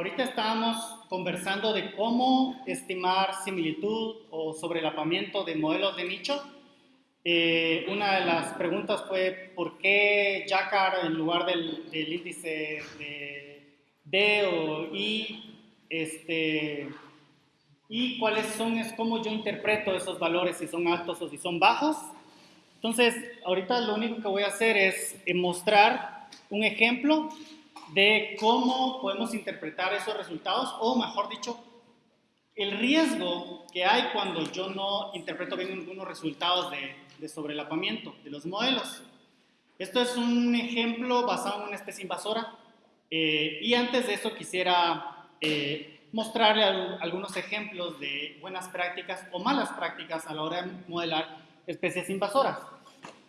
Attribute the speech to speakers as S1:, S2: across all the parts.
S1: ahorita estábamos conversando de cómo estimar similitud o sobrelapamiento de modelos de nicho. Eh, una de las preguntas fue por qué Jacquard en lugar del, índice de D o I, este, y cuáles son, es cómo yo interpreto esos valores, si son altos o si son bajos. Entonces, ahorita lo único que voy a hacer es mostrar un ejemplo de cómo podemos interpretar esos resultados, o mejor dicho, el riesgo que hay cuando yo no interpreto bien algunos resultados de, de sobrelapamiento de los modelos. Esto es un ejemplo basado en una especie invasora, eh, y antes de eso quisiera eh, mostrarle algunos ejemplos de buenas prácticas o malas prácticas a la hora de modelar especies invasoras.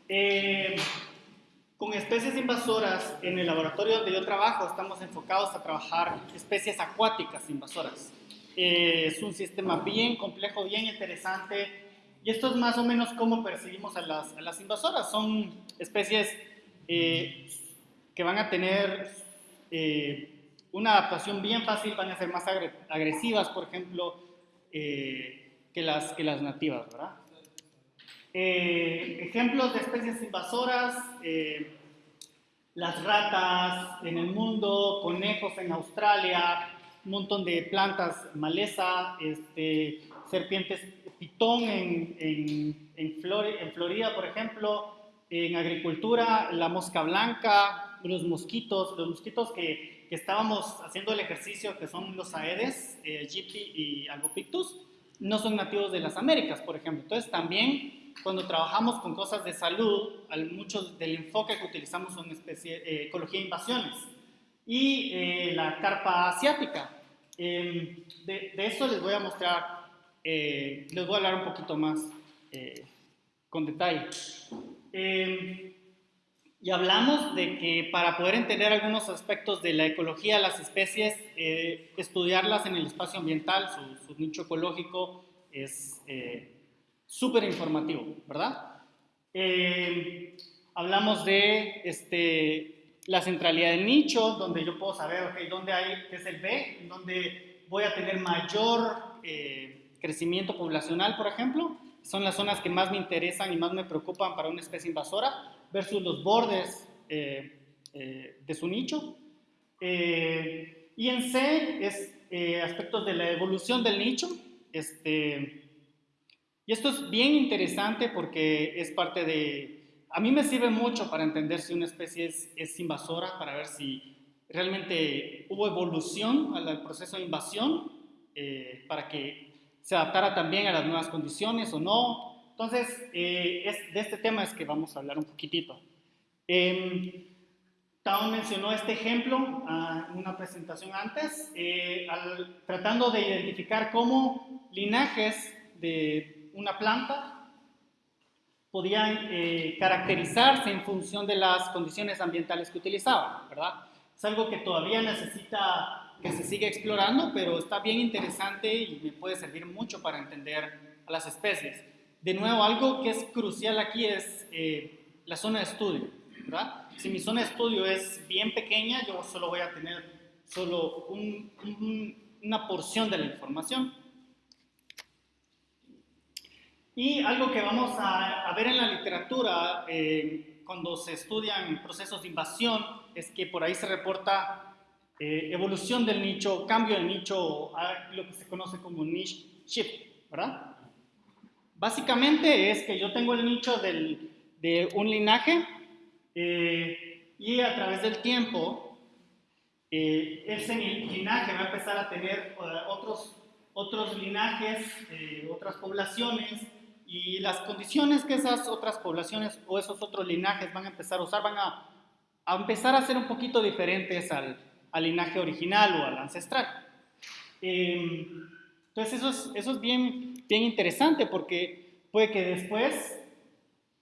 S1: Eh, con especies invasoras, en el laboratorio donde yo trabajo, estamos enfocados a trabajar especies acuáticas invasoras. Eh, es un sistema bien complejo, bien interesante, y esto es más o menos cómo percibimos a las, a las invasoras. Son especies eh, que van a tener eh, una adaptación bien fácil, van a ser más agresivas, por ejemplo, que, las, que las nativas, ¿verdad? Eh, ejemplos de especies invasoras, eh, las ratas en el mundo, conejos en Australia, un montón de plantas, maleza, este, serpientes pitón en, en, en, Florida, por ejemplo, en agricultura, la mosca blanca, los mosquitos, los mosquitos que, que estábamos haciendo el ejercicio, que son los aedes, eh, y Albopictus, no son nativos de las Américas, por ejemplo. Entonces también cuando trabajamos con cosas de salud, mucho del enfoque que utilizamos son especie, eh, ecología de invasiones. Y eh, la carpa asiática. Em, de, eso les voy a mostrar, eh, les voy a hablar un poquito más con detalle. Em, y hablamos de que para poder entender algunos aspectos de la ecología de las especies, estudiarlas en el espacio ambiental, su, su nicho ecológico, es súper informativo, ¿verdad? Eh, hablamos de este, la centralidad del nicho, donde yo puedo saber, ok, dónde hay, qué es el B, dónde voy a tener mayor eh, crecimiento poblacional, por ejemplo. Son las zonas que más me interesan y más me preocupan para una especie invasora, versus los bordes eh, de su nicho. y en C es aspectos de la evolución del nicho, este, y esto es bien interesante porque es parte de... A mí me sirve mucho para entender si una especie es, invasora, para ver si realmente hubo evolución al, proceso de invasión, eh, para que se adaptara también a las nuevas condiciones o no. Entonces, eh, es, de este tema es que vamos a hablar un poquitito. Eh, mencionó este ejemplo ah, en una presentación antes, eh, tratando de identificar cómo linajes de una planta podían eh, caracterizarse en función de las condiciones ambientales que utilizaban, ¿verdad? Es algo que todavía necesita que se siga explorando, pero está bien interesante y me puede servir mucho para entender a las especies. De nuevo, algo que es crucial aquí es eh, la zona de estudio, ¿verdad? Si mi zona de estudio es bien pequeña, yo solo voy a tener solo una porción de la información. Y algo que vamos a, ver en la literatura eh, cuando se estudian procesos de invasión es que por ahí se reporta eh, evolución del nicho, cambio del nicho, a lo que se conoce como niche shift, ¿verdad? Básicamente es que yo tengo el nicho del, de un linaje eh, y a través del tiempo ese linaje va a empezar a tener otros, otros linajes, otras poblaciones y las condiciones que esas otras poblaciones o esos otros linajes van a empezar a usar van a, a empezar a ser un poquito diferentes al, al, linaje original o al ancestral. Em, entonces eso es, eso es bien, bien interesante porque puede que después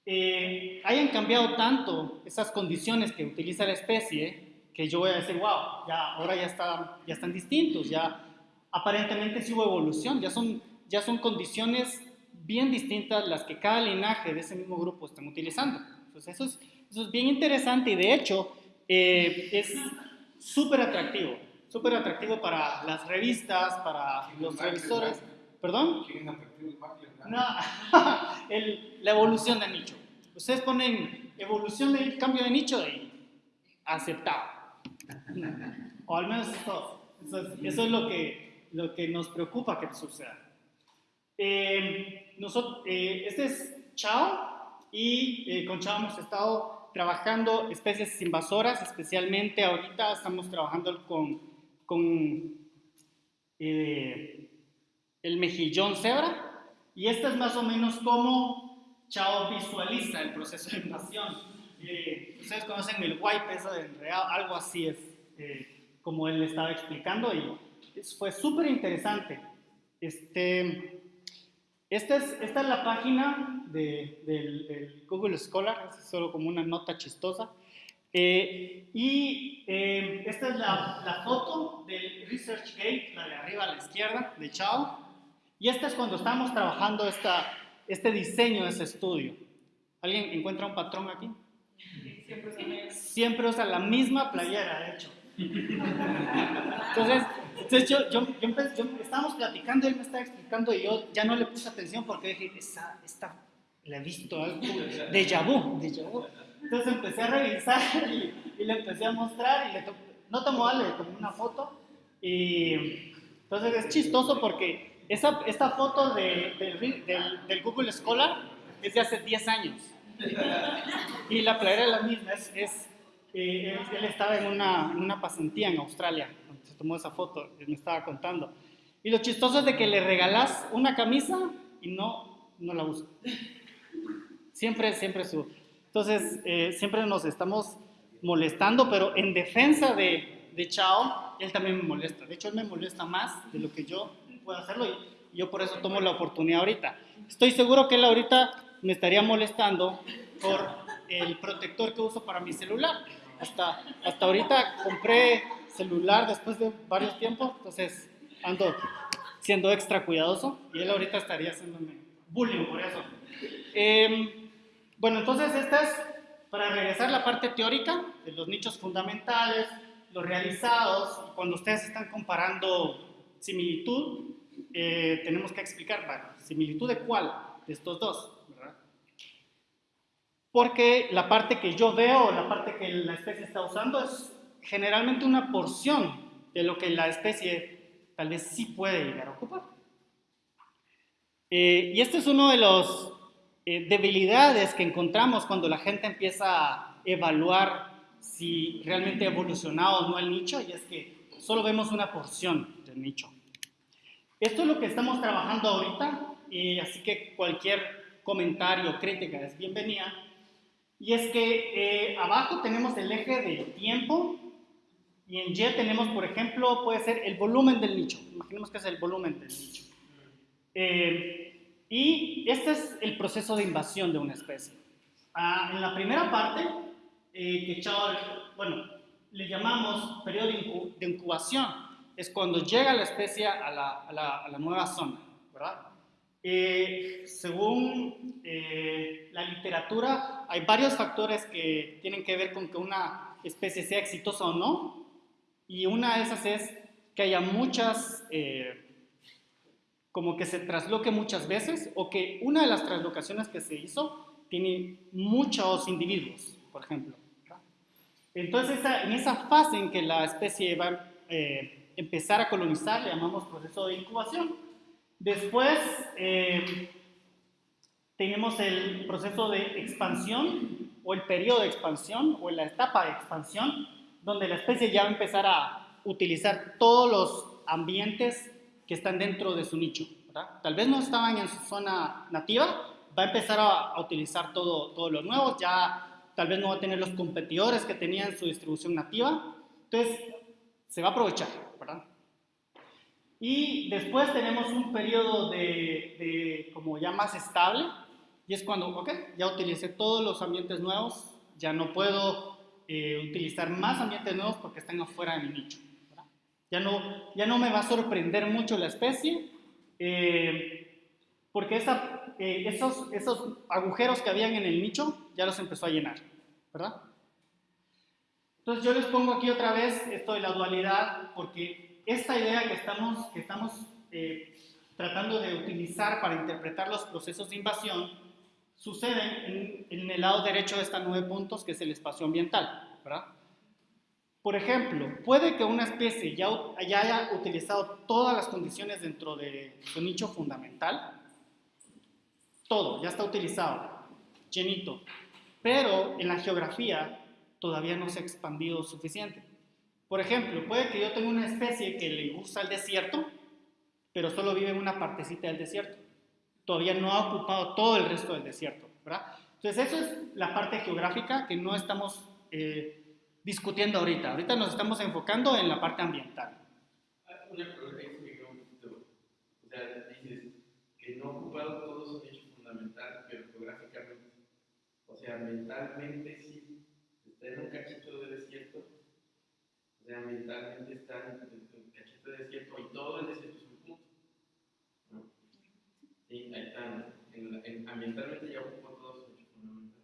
S1: eh, hayan cambiado tanto esas condiciones que utiliza la especie que yo voy a decir, wow, ya, ahora ya, está, ya están distintos, ya aparentemente sí hubo evolución, ya son, ya son condiciones bien distintas las que cada linaje de ese mismo grupo están utilizando. Entonces eso es, eso es bien interesante y de hecho eh, es súper atractivo. súper atractivo para las revistas, para los revisores. ¿Perdón? No, el, la evolución del nicho. Ustedes ponen evolución del cambio de nicho y aceptado. O al menos eso, eso, es, lo que, lo que nos preocupa que suceda. Eh, eh, este es Chao y eh, con Chao hemos estado trabajando especies invasoras, especialmente ahorita estamos trabajando con, con el mejillón cebra y este es más o menos como Chao visualiza el proceso de invasión. ustedes conocen el wipe, eso de enredado, algo así es como él estaba explicando y fue súper interesante. Este, esta es, esta es la página de, del, Google Scholar, es solo como una nota chistosa. Eh, y eh, esta es la, la, foto del ResearchGate, la de arriba a la izquierda, de Chao. Y esta es cuando estamos trabajando esta, este diseño de ese estudio. ¿Alguien encuentra un patrón aquí? Siempre, Siempre usa la misma playera, de hecho. Entonces, entonces yo, yo, yo, estábamos platicando, él me estaba explicando y yo ya no le puse atención porque dije, esta, esta la he visto algo de vu, vu. Entonces empecé a revisar y, le empecé a mostrar y le no tomó algo, le tomé una foto y entonces es chistoso porque esa, esta foto de, del, Google Scholar es de hace 10 años y la playera es la misma, es eh, él, estaba en una, en una pasantía en Australia, se tomó esa foto, él me estaba contando. Y lo chistoso es de que le regalas una camisa y no, no la usa. Siempre, siempre su... Entonces, eh, siempre nos estamos molestando, pero en defensa de, de Chao, él también me molesta. De hecho, él me molesta más de lo que yo puedo hacerlo y yo por eso tomo la oportunidad ahorita. Estoy seguro que él ahorita me estaría molestando por el protector que uso para mi celular. Hasta, hasta ahorita compré celular después de varios tiempos, entonces ando siendo extra cuidadoso y él ahorita estaría haciéndome bullying por eso. Em, bueno, entonces esta es para regresar la parte teórica de los nichos fundamentales, los realizados, cuando ustedes están comparando similitud, eh, tenemos que explicar, similitud de cuál de estos dos. Porque la parte que yo veo, la parte que la especie está usando es generalmente una porción de lo que la especie tal vez sí puede llegar a ocupar. Eh, y este es uno de los eh, debilidades que encontramos cuando la gente empieza a evaluar si realmente ha evolucionado o no el nicho, y es que solo vemos una porción del nicho. Esto es lo que estamos trabajando ahorita, y así que cualquier comentario crítica es bienvenida. Y es que eh, abajo tenemos el eje del tiempo y en Y tenemos, por ejemplo, puede ser el volumen del nicho. Imaginemos que es el volumen del nicho. Eh, y este es el proceso de invasión de una especie. Ah, en la primera parte, eh, que Chao, bueno, le llamamos periodo de incubación, es cuando llega la especie a la, a la, a la nueva zona, ¿verdad? Eh, según eh, la literatura, hay varios factores que tienen que ver con que una especie sea exitosa o no, y una de esas es que haya muchas, eh, como que se trasloque muchas veces, o que una de las traslocaciones que se hizo tiene muchos individuos, por ejemplo. Entonces, en esa fase en que la especie va a empezar a colonizar, le llamamos proceso de incubación, Después eh, tenemos el proceso de expansión o el periodo de expansión o la etapa de expansión, donde la especie ya va a empezar a utilizar todos los ambientes que están dentro de su nicho. Tal vez no estaban en su zona nativa, va a empezar a, utilizar todo, todo lo nuevo, ya tal vez no va a tener los competidores que tenía en su distribución nativa, entonces se va a aprovechar, ¿verdad? Y después tenemos un periodo de, como ya más estable, y es cuando, ok, ya utilicé todos los ambientes nuevos, ya no puedo eh, utilizar más ambientes nuevos porque están afuera de mi nicho. Ya no, ya no me va a sorprender mucho la especie, eh, porque esa, eh, esos, esos agujeros que habían en el nicho ya los empezó a llenar, ¿verdad? Entonces yo les pongo aquí otra vez esto de la dualidad, porque esta idea que estamos, que estamos eh, tratando de utilizar para interpretar los procesos de invasión sucede en, el lado derecho de estos nueve puntos, que es el espacio ambiental. ¿verdad? Por ejemplo, puede que una especie ya, ya haya utilizado todas las condiciones dentro de su nicho fundamental, todo, ya está utilizado, llenito, pero en la geografía todavía no se ha expandido suficiente. Por ejemplo, puede que yo tenga una especie que le gusta el desierto, pero solo vive en una partecita del desierto. Todavía no ha ocupado todo el resto del desierto, ¿verdad? Entonces, eso es la parte geográfica que no estamos eh, discutiendo ahorita. Ahorita nos estamos enfocando en la parte ambiental.
S2: Una pregunta que O sea, dices que no ha ocupado todo su nicho fundamental, pero geográficamente. O sea, mentalmente sí está en un cachito de desierto, o sea, mentalmente está en cachito de desierto y todo el desierto es un punto. ¿no? Sí, ahí está. En, ambientalmente ya ocupó todo su fundamental,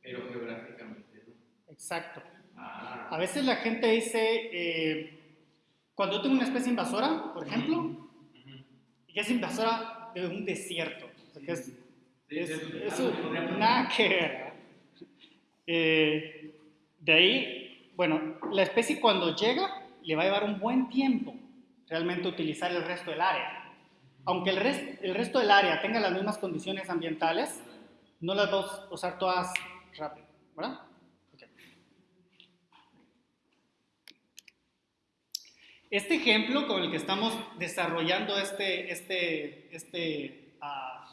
S2: pero geográficamente no.
S1: Exacto. Ah. A veces la gente dice, eh, cuando yo tengo una especie invasora, por ejemplo, y es invasora de un desierto, o sea, que es, es, es, nada que ver. Eh, de ahí, bueno, la especie cuando llega le va a llevar un buen tiempo realmente utilizar el resto del área. Aunque el, el resto del área tenga las mismas condiciones ambientales, no las vamos a usar todas rápido, ¿verdad? Este ejemplo con el que estamos desarrollando este, este, este, uh,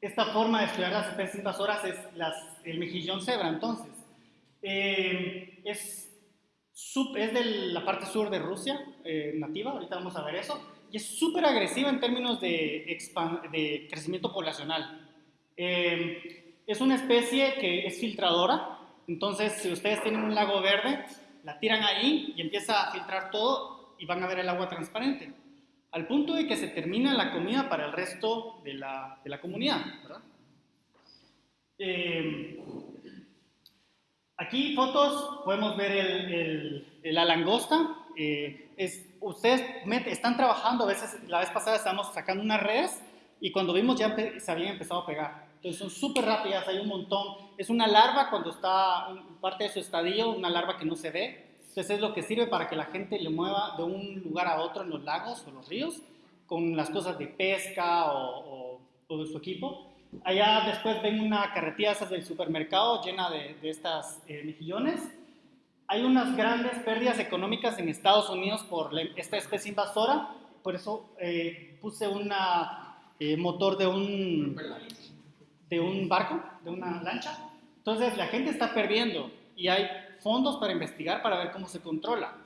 S1: esta forma de estudiar las especies invasoras es el mejillón cebra, entonces. Eh, es, es de la parte sur de Rusia, eh, nativa, ahorita vamos a ver eso, y es súper agresiva en términos de, de crecimiento poblacional. Eh, es una especie que es filtradora, entonces si ustedes tienen un lago verde, la tiran ahí y empieza a filtrar todo y van a ver el agua transparente, al punto de que se termina la comida para el resto de la, de la comunidad. ¿verdad? Aquí fotos, podemos ver el, la langosta. Eh, es, ustedes están trabajando, a veces la vez pasada estábamos sacando unas redes y cuando vimos ya se habían empezado a pegar. Entonces son súper rápidas, hay un montón. Es una larva cuando está parte de su estadio, una larva que no se ve. Entonces es lo que sirve para que la gente le mueva de un lugar a otro en los lagos o los ríos con las cosas de pesca o, o de su equipo. Allá después ven una carretilla esas del supermercado llena de, estas eh, mejillones. Hay unas grandes pérdidas económicas en Estados Unidos por esta especie invasora, por eso eh, puse un eh, motor de un, de un barco, de una lancha. Entonces la gente está perdiendo y hay fondos para investigar para ver cómo se controla.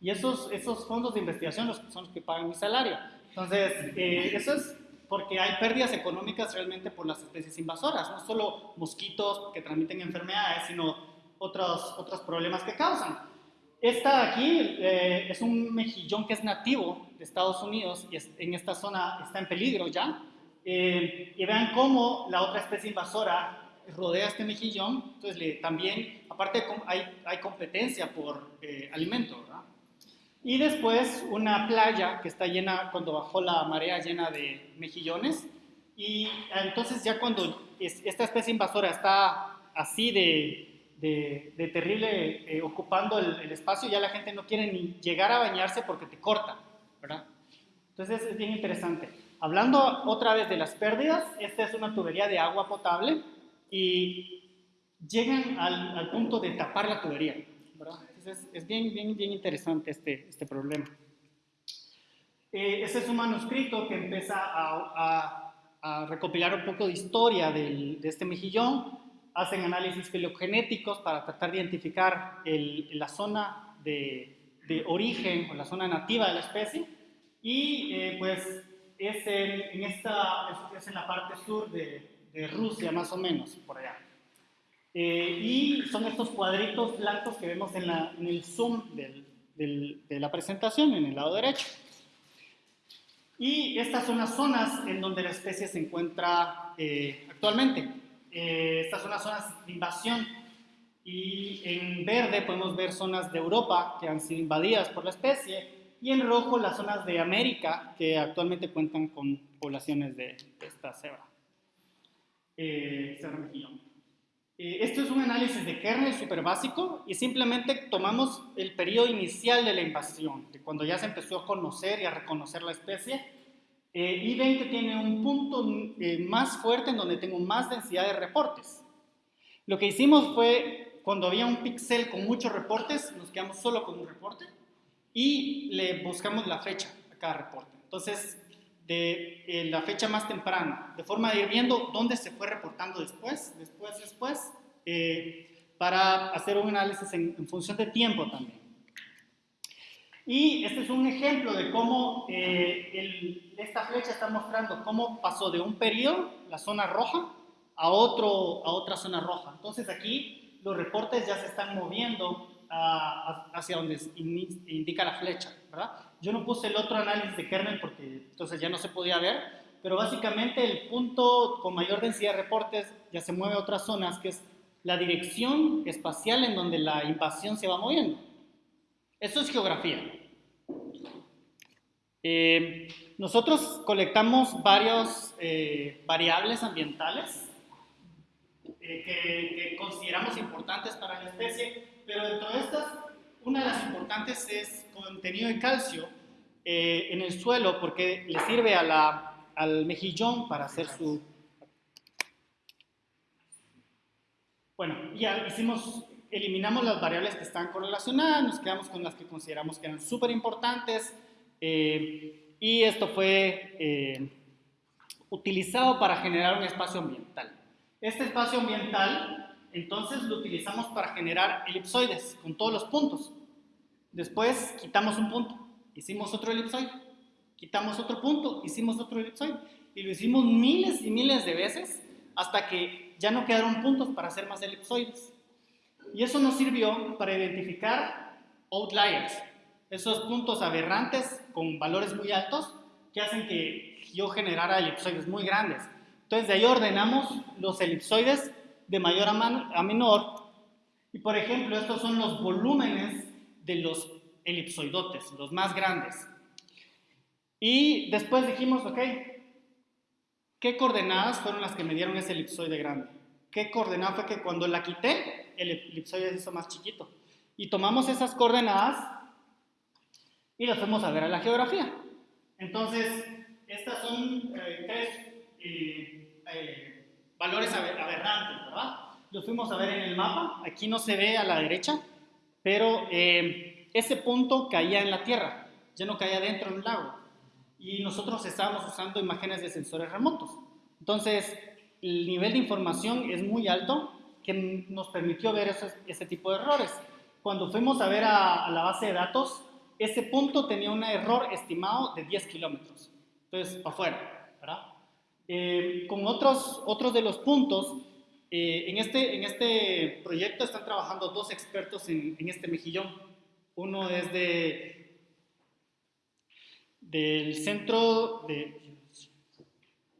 S1: Y esos, esos fondos de investigación son los que pagan mi salario. Entonces, eso es porque hay pérdidas económicas realmente por las especies invasoras, no solo mosquitos que transmiten enfermedades, sino otros, otros problemas que causan. Esta aquí eh, es un mejillón que es nativo de Estados Unidos y en esta zona está en peligro ya. Eh, y vean cómo la otra especie invasora rodea este mejillón, entonces le, también, aparte hay, hay competencia por eh, alimento, ¿verdad? Y después una playa que está llena, cuando bajó la marea llena de mejillones. Y entonces ya cuando esta especie invasora está así de, de, terrible eh, ocupando el, espacio, ya la gente no quiere ni llegar a bañarse porque te corta, ¿verdad? Entonces es bien interesante. Hablando otra vez de las pérdidas, esta es una tubería de agua potable y llegan al, al punto de tapar la tubería, ¿verdad? es, bien, bien, bien interesante este, este problema. Eh, ese es un manuscrito que empieza a, a, recopilar un poco de historia del, de este mejillón. Hacen análisis filogenéticos para tratar de identificar el, la zona de, de, origen o la zona nativa de la especie. Y eh, pues es en, esta, es en la parte sur de, de Rusia, más o menos, por allá. Eh, y son estos cuadritos blancos que vemos en, la, en el zoom del, del, de la presentación, en el lado derecho. Y estas son las zonas en donde la especie se encuentra eh, actualmente. Eh, estas son las zonas de invasión. Y en verde podemos ver zonas de Europa que han sido invadidas por la especie. Y en rojo las zonas de América que actualmente cuentan con poblaciones de, esta cebra. Eh, eh, esto es un análisis de kernel súper básico y simplemente tomamos el periodo inicial de la invasión, de cuando ya se empezó a conocer y a reconocer la especie, eh, y ven que tiene un punto eh, más fuerte en donde tengo más densidad de reportes. Lo que hicimos fue, cuando había un pixel con muchos reportes, nos quedamos solo con un reporte y le buscamos la fecha a cada reporte. Entonces, de eh, la fecha más temprana, de forma de ir viendo dónde se fue reportando después, después, después, eh, para hacer un análisis en, función de tiempo también. Y este es un ejemplo de cómo eh, esta flecha está mostrando cómo pasó de un periodo, la zona roja, a, otro, a otra zona roja. Entonces aquí los reportes ya se están moviendo hacia donde indica la flecha, ¿verdad? Yo no puse el otro análisis de kernel porque entonces ya no se podía ver, pero básicamente el punto con mayor densidad de reportes ya se mueve a otras zonas, que es la dirección espacial en donde la invasión se va moviendo. Eso es geografía. Eh, nosotros colectamos varios eh, variables ambientales eh, que, que, consideramos importantes para la especie pero dentro de estas, una de las importantes es contenido de calcio eh, en el suelo porque le sirve al mejillón para hacer su... Bueno, ya hicimos, eliminamos las variables que están correlacionadas, nos quedamos con las que consideramos que eran súper importantes eh, y esto fue eh, utilizado para generar un espacio ambiental. Este espacio ambiental entonces lo utilizamos para generar elipsoides con todos los puntos. Después quitamos un punto, hicimos otro elipsoide. Quitamos otro punto, hicimos otro elipsoide. Y lo hicimos miles y miles de veces hasta que ya no quedaron puntos para hacer más elipsoides. Y eso nos sirvió para identificar outliers, esos puntos aberrantes con valores muy altos que hacen que yo generara elipsoides muy grandes. Entonces de ahí ordenamos los elipsoides de mayor a, menor. Y por ejemplo, estos son los volúmenes de los elipsoidotes, los más grandes. Y después dijimos, ok, ¿qué coordenadas fueron las que me dieron ese elipsoide grande? ¿Qué coordenada fue que cuando la quité, el elipsoide se hizo más chiquito? Y tomamos esas coordenadas y las fuimos a ver a la geografía. Entonces, estas son eh, tres eh, eh, valores aberrantes, ¿verdad? Los fuimos a ver en el mapa, aquí no se ve a la derecha, pero eh, ese punto caía en la tierra, ya no caía dentro del lago. Y nosotros estábamos usando imágenes de sensores remotos. Entonces, el nivel de información es muy alto que nos permitió ver ese, tipo de errores. Cuando fuimos a ver a, a la base de datos, ese punto tenía un error estimado de 10 kilómetros. Entonces, para afuera, ¿verdad? Eh, con otros, otros de los puntos, eh, en, este, en este proyecto están trabajando dos expertos en, en este mejillón. Uno es de, del, centro de,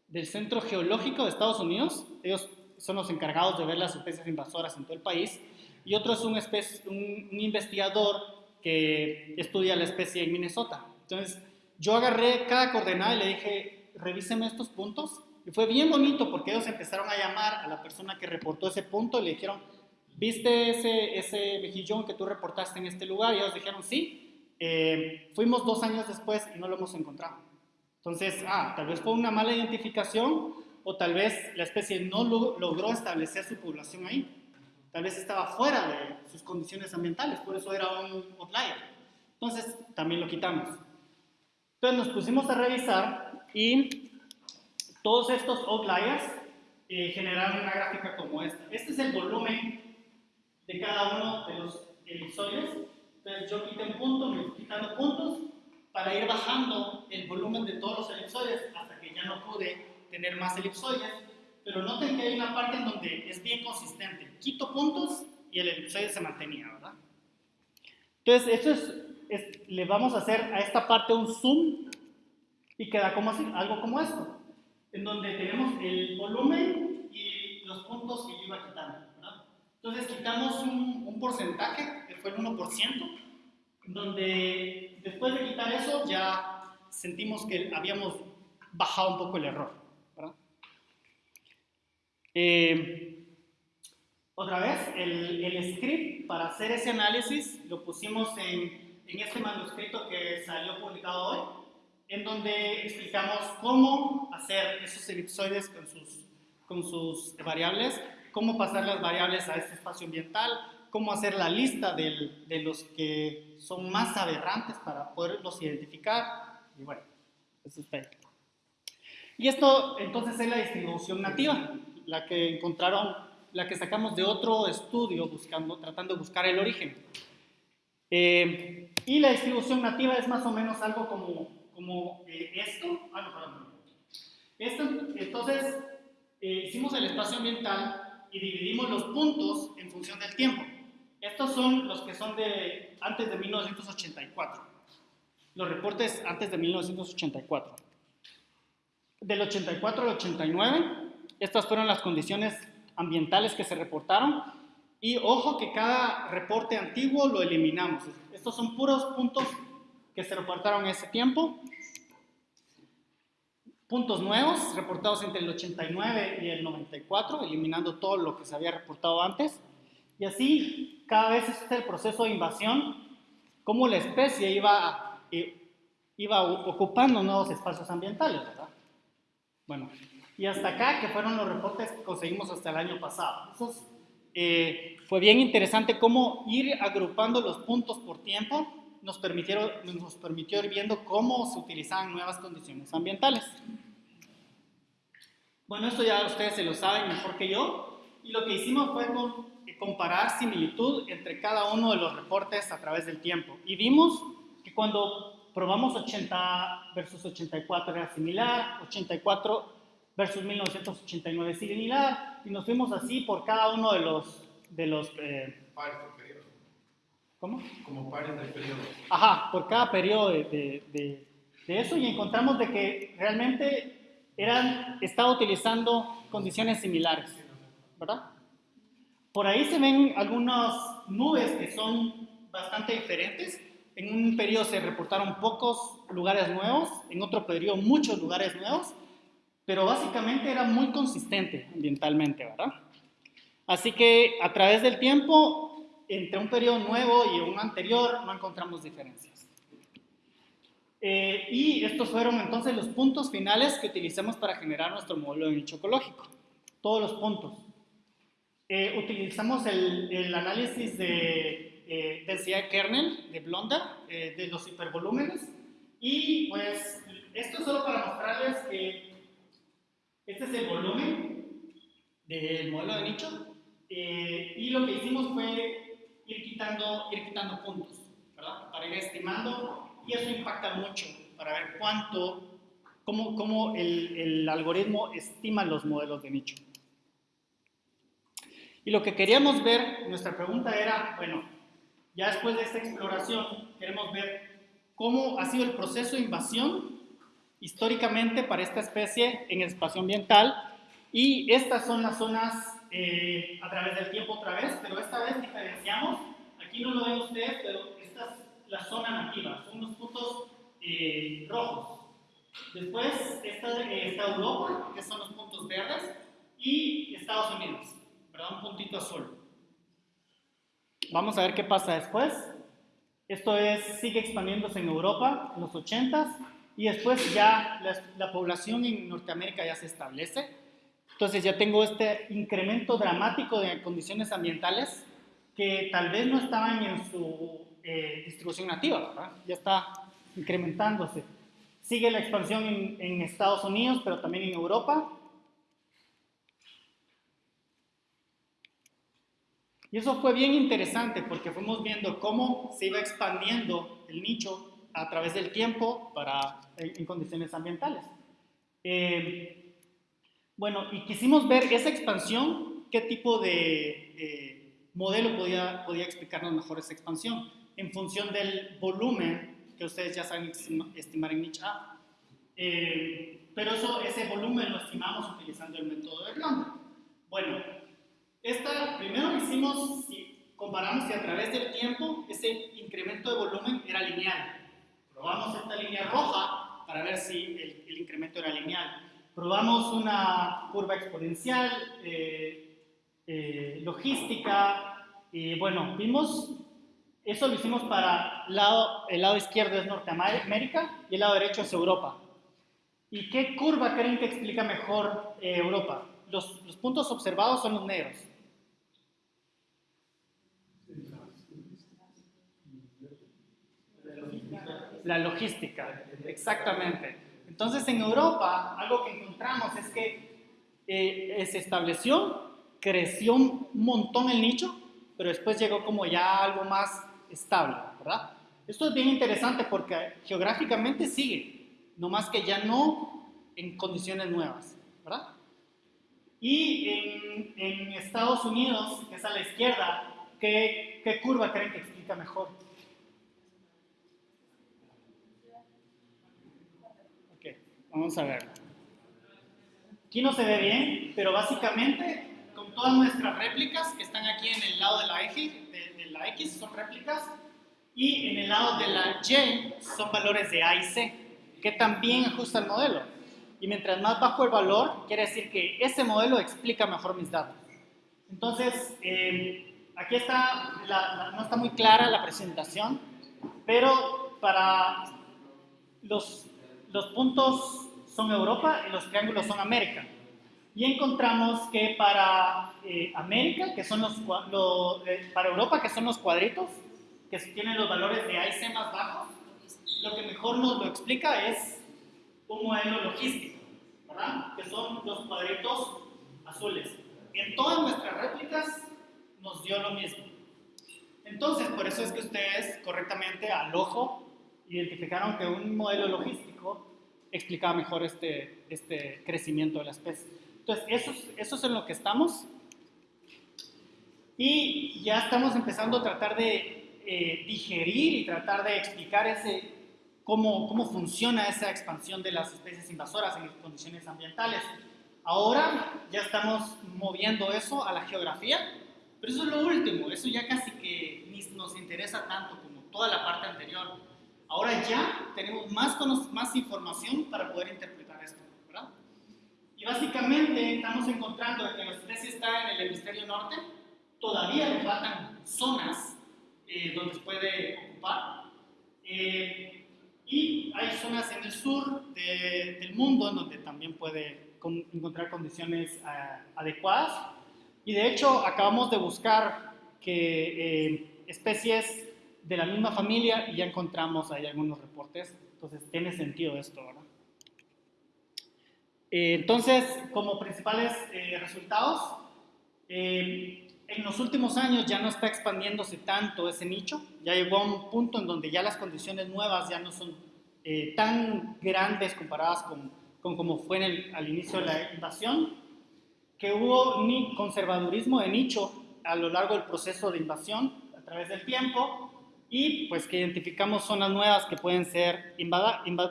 S1: del Centro Geológico de Estados Unidos. Ellos son los encargados de ver las especies invasoras en todo el país. Y otro es un, un, un investigador que estudia la especie en Minnesota. Entonces, yo agarré cada coordenada y le dije, revíseme estos puntos. Y fue bien bonito porque ellos empezaron a llamar a la persona que reportó ese punto y le dijeron, ¿viste ese, ese mejillón que tú reportaste en este lugar? Y ellos dijeron, sí. Eh, fuimos dos años después y no lo hemos encontrado. Entonces, ah, tal vez fue una mala identificación o tal vez la especie no logró establecer su población ahí. Tal vez estaba fuera de sus condiciones ambientales, por eso era un outlier. Entonces, también lo quitamos. Entonces nos pusimos a revisar y todos estos outliers eh, generaron una gráfica como esta. Este es el volumen de cada uno de los elipsoides. Entonces yo quité un punto, me fui quitando puntos para ir bajando el volumen de todos los elipsoides hasta que ya no pude tener más elipsoides. Pero noten que hay una parte en donde es bien consistente. Quito puntos y el elipsoide se mantenía, ¿verdad? Entonces, esto es, le vamos a hacer a esta parte un zoom y queda como así, algo como esto, en donde tenemos el volumen y los puntos que yo iba quitando. Entonces quitamos un, un porcentaje, que fue el 1%, donde después de quitar eso ya sentimos que habíamos bajado un poco el error. ¿verdad? Eh, otra vez, el, el, script para hacer ese análisis lo pusimos en, en este manuscrito que salió publicado hoy, en donde explicamos cómo hacer esos elipsoides con sus, con sus variables, cómo pasar las variables a este espacio ambiental, cómo hacer la lista del, de los que son más aberrantes para poderlos identificar. Y bueno, eso es Y esto entonces es la distribución nativa, la que encontraron, la que sacamos de otro estudio buscando, tratando de buscar el origen. Eh, y la distribución nativa es más o menos algo como, como eh, esto. Ah, no, perdón. Esto, entonces, eh, hicimos el espacio ambiental y dividimos los puntos en función del tiempo. Estos son los que son de antes de 1984. Los reportes antes de 1984. Del 84 al 89, estas fueron las condiciones ambientales que se reportaron. Y ojo que cada reporte antiguo lo eliminamos. Estos son puros puntos que se reportaron en ese tiempo. Puntos nuevos reportados entre el 89 y el 94, eliminando todo lo que se había reportado antes. Y así, cada vez es el proceso de invasión, cómo la especie iba, eh, iba ocupando nuevos espacios ambientales, ¿verdad? Bueno, y hasta acá, que fueron los reportes que conseguimos hasta el año pasado. Entonces, eh, fue bien interesante cómo ir agrupando los puntos por tiempo nos, permitieron, nos permitió ir viendo cómo se utilizaban nuevas condiciones ambientales. Bueno, esto ya ustedes se lo saben mejor que yo. Y lo que hicimos fue comparar similitud entre cada uno de los reportes a través del tiempo. Y vimos que cuando probamos 80 versus 84 era similar, 84 versus 1989 similar, y nos fuimos así por cada uno de los... De los
S2: eh.
S1: ¿Cómo?
S2: Como pares del periodo.
S1: Ajá, por cada periodo de, de, de, eso y encontramos de que realmente eran, estaba utilizando condiciones similares, ¿verdad? Por ahí se ven algunas nubes que son bastante diferentes. En un periodo se reportaron pocos lugares nuevos, en otro periodo muchos lugares nuevos, pero básicamente era muy consistente ambientalmente, ¿verdad? Así que a través del tiempo, entre un periodo nuevo y un anterior, no encontramos diferencias. Eh, y estos fueron entonces los puntos finales que utilizamos para generar nuestro modelo de nicho ecológico. Todos los puntos. Eh, utilizamos el, el, análisis de eh, densidad kernel de Blonder, eh, de los hipervolúmenes, y pues esto es solo para mostrarles que este es el volumen del modelo de nicho, y lo que hicimos fue ir quitando, ir quitando puntos, ¿verdad? Para ir estimando, y eso impacta mucho para ver cuánto, cómo, cómo el, el algoritmo estima los modelos de nicho. Y lo que queríamos ver, nuestra pregunta era, bueno, ya después de esta exploración, queremos ver cómo ha sido el proceso de invasión históricamente para esta especie en el espacio ambiental. Y estas son las zonas eh, a través del tiempo otra vez, pero esta vez diferenciamos, aquí no lo ven ustedes, pero esta es la zona nativa, son unos puntos eh, rojos. Después está, está Europa, que son los puntos verdes, y Estados Unidos un puntito azul. Vamos a ver qué pasa después. Esto es, sigue expandiéndose en Europa en los 80s y después ya la, la, población en Norteamérica ya se establece. Entonces ya tengo este incremento dramático de condiciones ambientales que tal vez no estaban en su eh, distribución nativa, ya está incrementándose. Sigue la expansión en, en Estados Unidos, pero también en Europa Y eso fue bien interesante porque fuimos viendo cómo se iba expandiendo el nicho a través del tiempo para, en, condiciones ambientales. Eh, bueno, y quisimos ver esa expansión, qué tipo de modelo podía, explicarnos mejor esa expansión, en función del volumen que ustedes ya saben estimar en nicho A. Eh, pero eso, ese volumen lo estimamos utilizando el método de Blondel. Bueno, esta, primero hicimos hicimos, si comparamos si a través del tiempo ese incremento de volumen era lineal. Probamos esta línea roja para ver si el incremento era lineal. Probamos una curva exponencial, eh, eh, logística, y bueno, vimos, eso lo hicimos para el lado, el lado izquierdo es Norteamérica y el lado derecho es Europa. ¿Y qué curva creen que explica mejor eh, Europa? Los, los puntos observados son los negros. La logística, exactamente. Entonces en Europa algo que encontramos es que eh, se estableció, creció un montón el nicho, pero después llegó como ya algo más estable, ¿verdad? Esto es bien interesante porque geográficamente sigue, no más que ya no en condiciones nuevas, ¿verdad? Y en, en Estados Unidos, que es a la izquierda, ¿qué, ¿qué curva creen que explica mejor? Vamos a ver. Aquí no se ve bien, pero básicamente con todas nuestras réplicas que están aquí en el lado de la, eje, de, la X son réplicas y en el lado de la Y son valores de A y C que también ajusta el modelo. Y mientras más bajo el valor, quiere decir que ese modelo explica mejor mis datos. Entonces, eh, aquí está, no está muy clara la presentación, pero para los los puntos son Europa y los triángulos son América. Y encontramos que para eh, América, que son los, lo, eh, para Europa, que son los cuadritos, que tienen los valores de A y C más bajos, lo que mejor nos lo explica es un modelo logístico, ¿verdad? Que son los cuadritos azules. En todas nuestras réplicas nos dio lo mismo. Entonces, por eso es que ustedes correctamente al ojo identificaron que un modelo logístico explicaba mejor este, este crecimiento de la especie. Entonces, eso, eso es en lo que estamos. Y ya estamos empezando a tratar de eh, digerir y tratar de explicar ese, cómo, cómo funciona esa expansión de las especies invasoras en condiciones ambientales. Ahora ya estamos moviendo eso a la geografía, pero eso es lo último, eso ya casi que ni nos interesa tanto como toda la parte anterior Ahora ya tenemos más, más información para poder interpretar esto, ¿verdad? Y básicamente estamos encontrando que la especie está en el hemisferio norte, todavía le faltan zonas eh, donde se puede ocupar. Eh, y hay zonas en el sur de, del mundo en donde también puede con, encontrar condiciones uh, adecuadas. Y de hecho acabamos de buscar que eh, especies de la misma familia y ya encontramos ahí algunos reportes. Entonces, tiene sentido esto. Eh, entonces, como principales eh, resultados, eh, en los últimos años ya no está expandiéndose tanto ese nicho, ya llegó a un punto en donde ya las condiciones nuevas ya no son tan grandes comparadas con, con como fue al inicio de la invasión, que hubo ni conservadurismo de nicho a lo largo del proceso de invasión a través del tiempo, y pues que identificamos zonas nuevas que pueden ser invada, invad,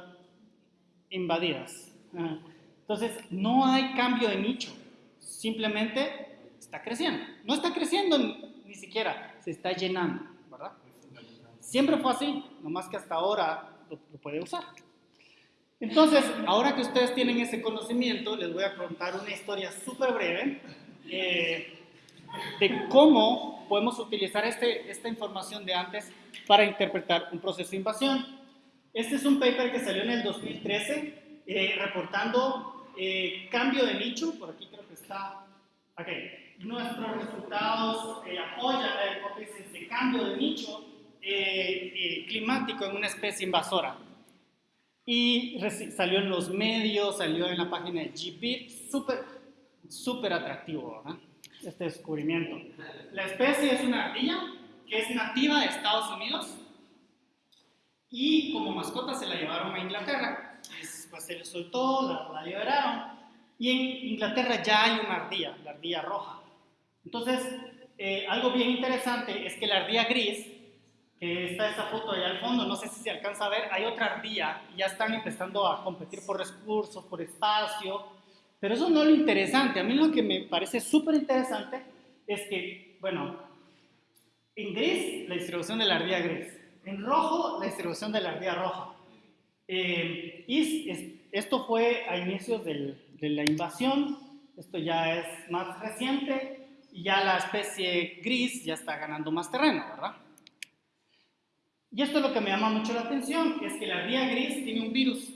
S1: invadidas. Entonces, no hay cambio de nicho, simplemente está creciendo. No está creciendo ni siquiera, se está llenando, ¿verdad? Siempre fue así, nomás que hasta ahora lo, lo puede usar. Entonces, ahora que ustedes tienen ese conocimiento, les voy a contar una historia súper breve eh, de cómo podemos utilizar este, esta información de antes para interpretar un proceso de invasión. Este es un paper que salió en el 2013 eh, reportando eh, cambio de nicho, por aquí creo que está, ok, nuestros resultados eh, apoyan la hipótesis de cambio de nicho eh, eh, climático en una especie invasora. Y salió en los medios, salió en la página de GPIT, súper, súper atractivo, ¿verdad? Este descubrimiento. La especie es una ardilla que es nativa de Estados Unidos y como mascota se la llevaron a Inglaterra. Pues se le soltó, la, la liberaron y en Inglaterra ya hay una ardilla, la ardilla roja. Entonces, eh, algo bien interesante es que la ardilla gris, que está esa foto allá al fondo, no sé si se alcanza a ver, hay otra ardilla y ya están empezando a competir por recursos, por espacio, pero eso no es lo interesante. A mí lo que me parece súper interesante es que bueno, en gris, la distribución de la ardilla gris. En rojo, la distribución de la ardilla roja. Eh, y esto fue a inicios del, de la invasión. Esto ya es más reciente y ya la especie gris ya está ganando más terreno, ¿verdad? Y esto es lo que me llama mucho la atención, es que la ardilla gris tiene un virus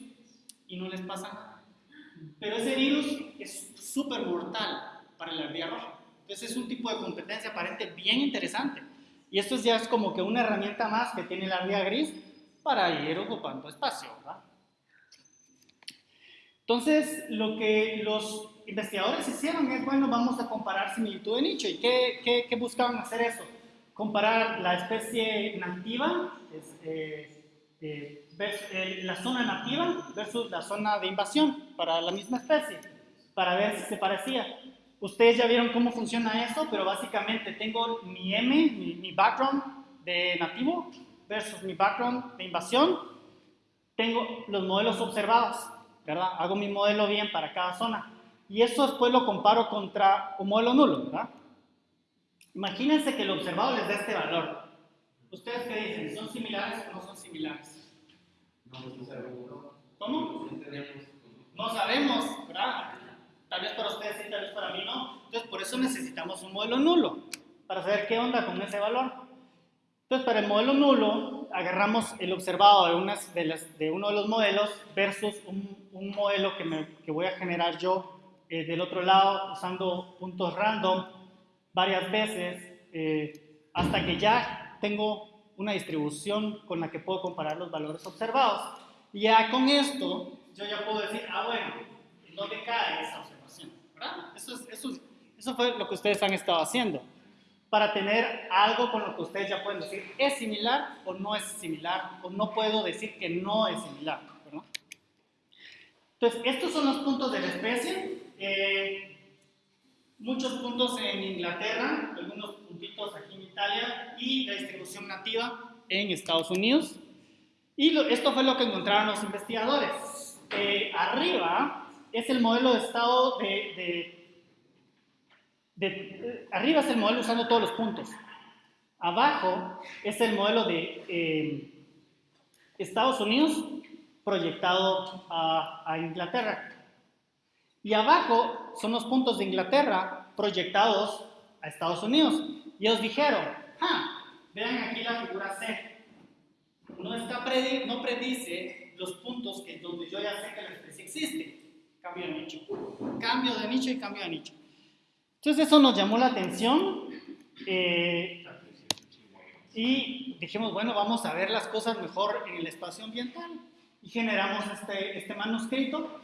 S1: y no les pasa nada. Pero ese virus es súper mortal para la ardilla roja. Entonces es un tipo de competencia aparente bien interesante. Y esto ya es como que una herramienta más que tiene la ardilla gris para ir ocupando espacio, ¿verdad? Entonces, lo que los investigadores hicieron es, bueno, vamos a comparar similitud de nicho. ¿Y qué, qué, buscaban hacer eso? Comparar la especie nativa, eh, eh, eh, la zona nativa versus la zona de invasión para la misma especie, para ver si se parecía. Ustedes ya vieron cómo funciona eso, pero básicamente tengo mi M, mi, mi background de nativo versus mi background de invasión. Tengo los modelos observados, ¿verdad? Hago mi modelo bien para cada zona. Y eso después lo comparo contra un modelo nulo, ¿verdad? Imagínense que el observado les da este valor. ¿Ustedes qué dicen? ¿Son similares o no son similares? ¿Cómo?
S2: No
S1: sabemos, ¿verdad? Tal vez para ustedes sí, tal vez para mí no. Entonces, por eso necesitamos un modelo nulo, para saber qué onda con ese valor. Entonces, para el modelo nulo, agarramos el observado de, unas de, las, de uno de los modelos versus un, un modelo que, voy a generar yo eh, del otro lado usando puntos random varias veces eh, hasta que ya tengo una distribución con la que puedo comparar los valores observados. Y ya con esto, yo ya puedo decir, ah, bueno, ¿en dónde cae esa observación? Eso, eso, eso fue lo que ustedes han estado haciendo. Para tener algo con lo que ustedes ya pueden decir, es similar o no es similar, o no puedo decir que no es similar. Entonces, estos son los puntos de la especie. Eh, muchos puntos en Inglaterra, algunos puntitos aquí Italia, y la distribución nativa en Estados Unidos. Y esto fue lo que encontraron los investigadores. Eh, arriba es el modelo de estado de, de, Arriba es el modelo usando todos los puntos. Abajo es el modelo de eh, Estados Unidos proyectado a, Inglaterra. Y abajo son los puntos de Inglaterra proyectados a Estados Unidos. Y ellos dijeron, ah, vean aquí la figura C. No, está no predice los puntos que, donde yo ya sé que la especie existe cambio de nicho. Cambio de nicho y cambio de nicho. Entonces eso nos llamó la atención eh, y dijimos, bueno, vamos a ver las cosas mejor en el espacio ambiental. Y generamos este, este manuscrito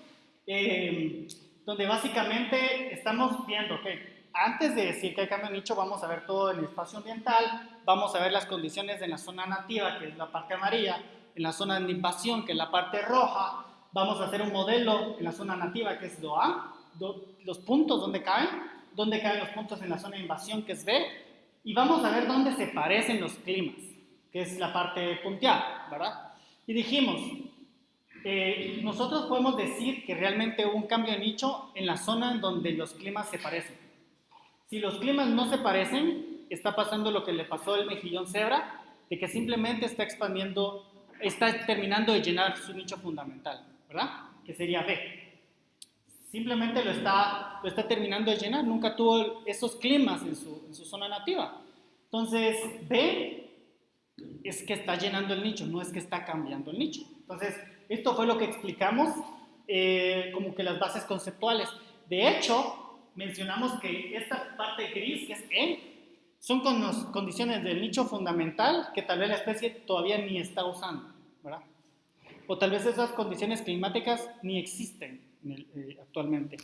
S1: eh, donde básicamente estamos viendo que antes de decir que hay cambio de nicho, vamos a ver todo el espacio ambiental, vamos a ver las condiciones en la zona nativa, que es la parte amarilla, en la zona de invasión, que es la parte roja, vamos a hacer un modelo en la zona nativa que es DOA, los puntos donde caen, donde caen los puntos en la zona de invasión que es B, y vamos a ver dónde se parecen los climas, que es la parte punteada, ¿verdad? Y dijimos, eh, nosotros podemos decir que realmente hubo un cambio de nicho en la zona en donde los climas se parecen. Si los climas no se parecen, está pasando lo que le pasó al mejillón cebra, de que simplemente está expandiendo, está terminando de llenar su nicho fundamental. ¿verdad? Que sería B. Simplemente lo está, lo está terminando de llenar, nunca tuvo esos climas en su, en su zona nativa. Entonces, B es que está llenando el nicho, no es que está cambiando el nicho. Entonces, esto fue lo que explicamos eh, como que las bases conceptuales. De hecho, mencionamos que esta parte gris, que es E, son con condiciones del nicho fundamental que tal vez la especie todavía ni está usando, ¿verdad? o tal vez esas condiciones climáticas ni existen eh, actualmente.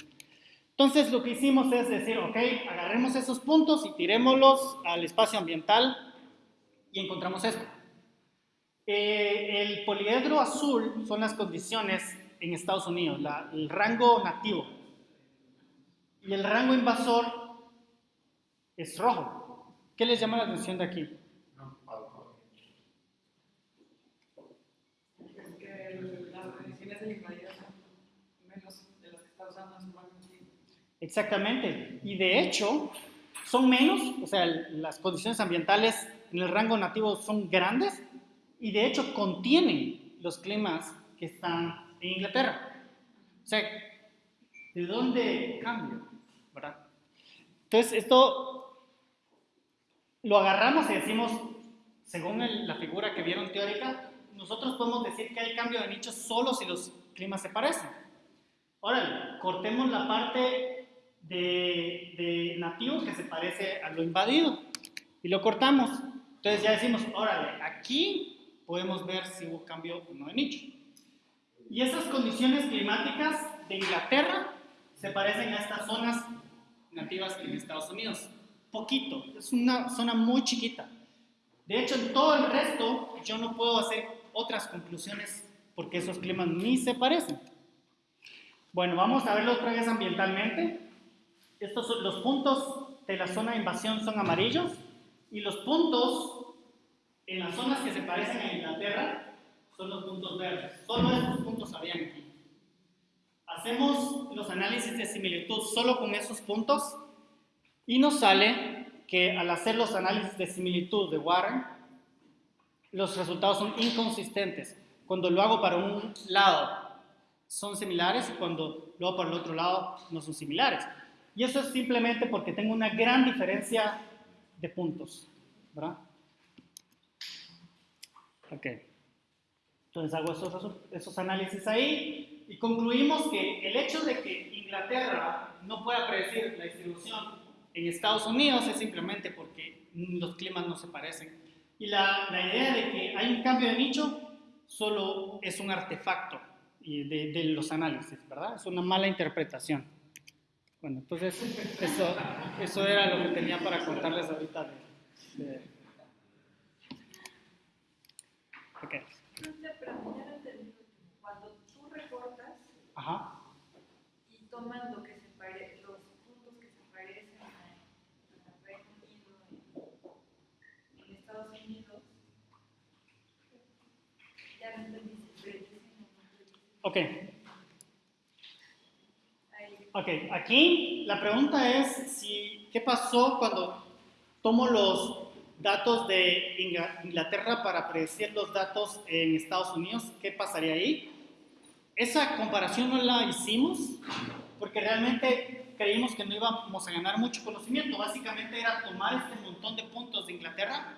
S1: Entonces lo que hicimos es decir, ok, agarremos esos puntos y tirémoslos al espacio ambiental y encontramos esto. Eh, el poliedro azul son las condiciones en Estados Unidos, el rango nativo. Y el rango invasor es rojo. ¿Qué les llama la atención de aquí? Exactamente. Y de hecho, son menos, o sea, las condiciones ambientales en el rango nativo son grandes y de hecho contienen los climas que están en Inglaterra. O sea, ¿de dónde cambia? ¿Verdad? Entonces, esto lo agarramos y decimos, según la figura que vieron teórica, nosotros podemos decir que hay cambio de nicho solo si los climas se parecen. Ahora, cortemos la parte de, de, nativo que se parece a lo invadido y lo cortamos. Entonces ya decimos, órale, aquí podemos ver si hubo cambio o no de nicho. Y esas condiciones climáticas de Inglaterra se parecen a estas zonas nativas en Estados Unidos. Poquito, es una zona muy chiquita. De hecho, en todo el resto yo no puedo hacer otras conclusiones porque esos climas ni se parecen. Bueno, vamos a verlo otra vez ambientalmente. Estos son los puntos de la zona de invasión son amarillos y los puntos en las zonas que se parecen a Inglaterra son los puntos verdes. Solo estos puntos habían aquí. Hacemos los análisis de similitud solo con esos puntos y nos sale que al hacer los análisis de similitud de Warren, los resultados son inconsistentes. Cuando lo hago para un lado son similares y cuando lo hago para el otro lado no son similares. Y eso es simplemente porque tengo una gran diferencia de puntos. ¿verdad? Ok. Entonces hago esos, esos análisis ahí y concluimos que el hecho de que Inglaterra no pueda predecir la distribución en Estados Unidos es simplemente porque los climas no se parecen. Y la, la idea de que hay un cambio de nicho solo es un artefacto de, de, los análisis, ¿verdad? Es una mala interpretación. Bueno, entonces eso, eso era lo que tenía para contarles ahorita de... de...
S3: Okay.
S1: Ajá.
S3: y toman lo que se pare, los puntos que se parecen a, Reino Unido, en, en Estados Unidos, ya no entendí.
S1: Ok. Ok, aquí la pregunta es si, ¿qué pasó cuando tomo los datos de Inglaterra para predecir los datos en Estados Unidos? ¿Qué pasaría ahí? Esa comparación no la hicimos porque realmente creímos que no íbamos a ganar mucho conocimiento. Básicamente era tomar este montón de puntos de Inglaterra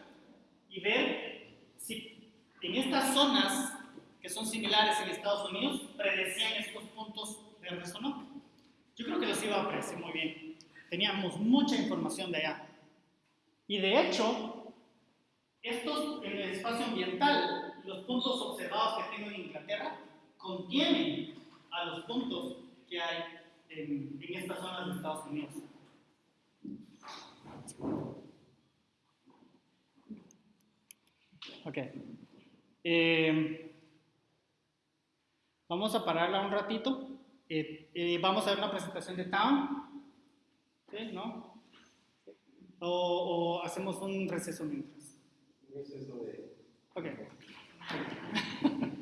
S1: y ver si en estas zonas que son similares en Estados Unidos predecían estos puntos verdes o no. Yo creo que los iba a predecir muy bien. Teníamos mucha información de allá. Y de hecho, estos en el espacio ambiental, los puntos observados que tengo en Inglaterra, contienen a los puntos que hay en, en estas zonas de Estados Unidos. Ok. Eh, vamos a pararla un ratito. Eh, eh, vamos a ver una presentación de Town. ¿Sí? ¿No? O, o hacemos un receso mientras.
S4: Un exceso de...
S1: Ok.